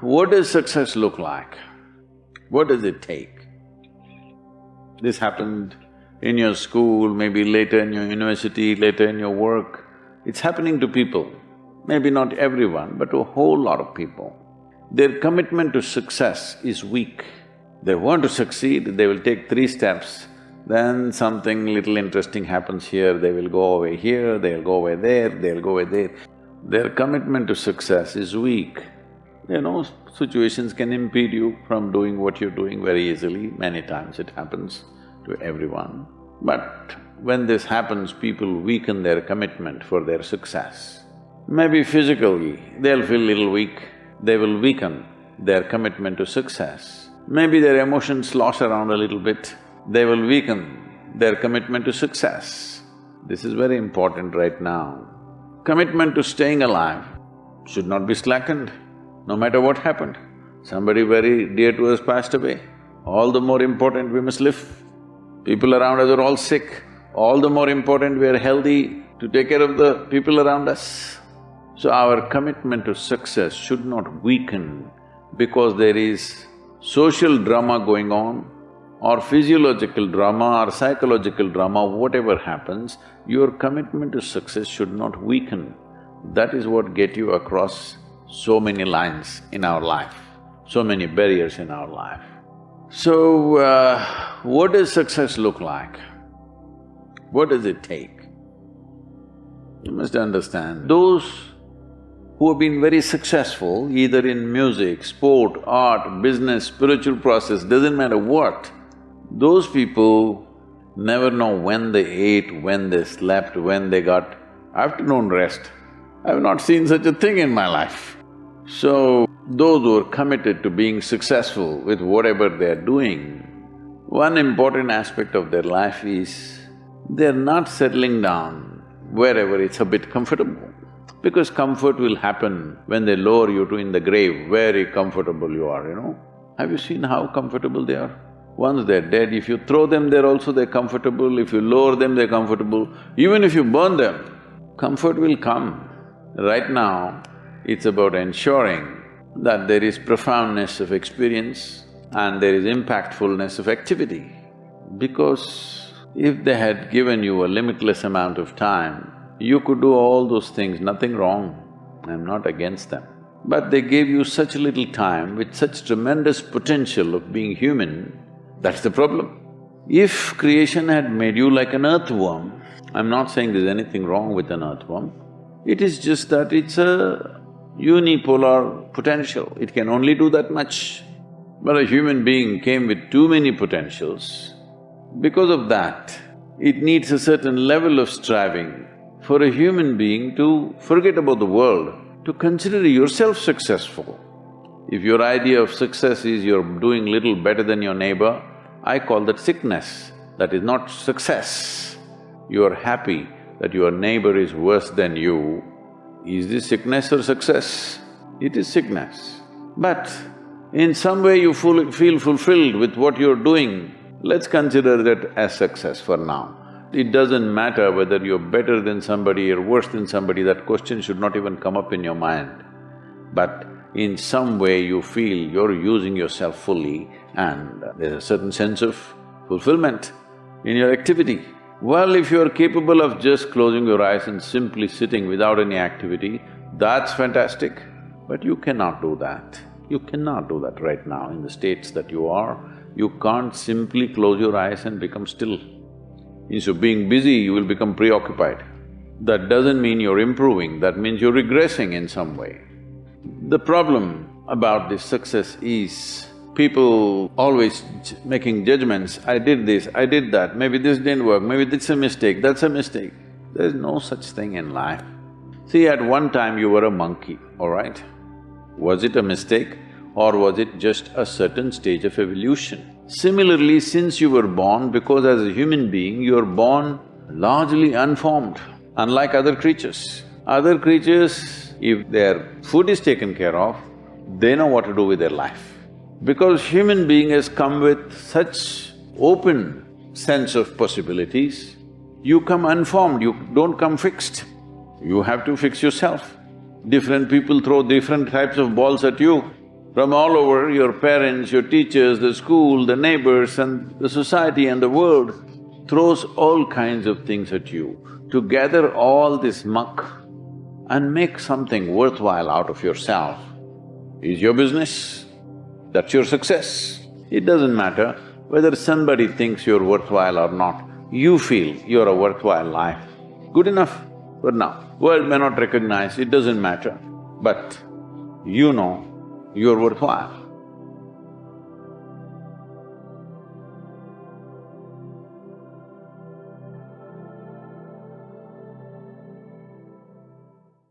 what does success look like? What does it take? This happened in your school, maybe later in your university, later in your work. It's happening to people, maybe not everyone, but to a whole lot of people. Their commitment to success is weak. They want to succeed, they will take three steps, then something little interesting happens here, they will go away here, they'll go away there, they'll go away there. Their commitment to success is weak. You know, situations can impede you from doing what you're doing very easily, many times it happens to everyone. But when this happens, people weaken their commitment for their success. Maybe physically, they'll feel little weak, they will weaken their commitment to success. Maybe their emotions slosh around a little bit, they will weaken their commitment to success. This is very important right now. Commitment to staying alive should not be slackened, no matter what happened. Somebody very dear to us passed away, all the more important we must live. People around us are all sick, all the more important we are healthy to take care of the people around us. So our commitment to success should not weaken because there is social drama going on or physiological drama or psychological drama, whatever happens, your commitment to success should not weaken. That is what get you across so many lines in our life, so many barriers in our life. So, uh, what does success look like? What does it take? You must understand, those who have been very successful, either in music, sport, art, business, spiritual process, doesn't matter what, those people never know when they ate, when they slept, when they got afternoon rest. I've not seen such a thing in my life. So, those who are committed to being successful with whatever they're doing, one important aspect of their life is they're not settling down wherever it's a bit comfortable. Because comfort will happen when they lower you to in the grave, very comfortable you are, you know. Have you seen how comfortable they are? Once they're dead, if you throw them there also they're comfortable, if you lower them they're comfortable, even if you burn them, comfort will come. Right now, it's about ensuring that there is profoundness of experience and there is impactfulness of activity. Because if they had given you a limitless amount of time, you could do all those things, nothing wrong, I'm not against them. But they gave you such little time with such tremendous potential of being human, that's the problem. If creation had made you like an earthworm, I'm not saying there's anything wrong with an earthworm, it is just that it's a unipolar potential, it can only do that much. But a human being came with too many potentials. Because of that, it needs a certain level of striving for a human being to forget about the world, to consider yourself successful. If your idea of success is you're doing little better than your neighbor, I call that sickness, that is not success. You are happy that your neighbor is worse than you. Is this sickness or success? It is sickness. But in some way you feel fulfilled with what you're doing, let's consider that as success for now. It doesn't matter whether you're better than somebody or worse than somebody, that question should not even come up in your mind. But in some way you feel you're using yourself fully and there's a certain sense of fulfillment in your activity. Well, if you're capable of just closing your eyes and simply sitting without any activity, that's fantastic. But you cannot do that. You cannot do that right now in the states that you are. You can't simply close your eyes and become still. Instead of being busy, you will become preoccupied. That doesn't mean you're improving, that means you're regressing in some way. The problem about this success is people always making judgments, I did this, I did that, maybe this didn't work, maybe this is a mistake, that's a mistake. There's no such thing in life. See, at one time you were a monkey, all right? Was it a mistake or was it just a certain stage of evolution? Similarly, since you were born, because as a human being, you're born largely unformed, unlike other creatures. Other creatures, if their food is taken care of, they know what to do with their life. Because human being has come with such open sense of possibilities, you come unformed, you don't come fixed. You have to fix yourself. Different people throw different types of balls at you. From all over, your parents, your teachers, the school, the neighbors and the society and the world throws all kinds of things at you to gather all this muck and make something worthwhile out of yourself is your business. That's your success. It doesn't matter whether somebody thinks you're worthwhile or not, you feel you're a worthwhile life. Good enough for now. World may not recognize, it doesn't matter, but you know you're worthwhile.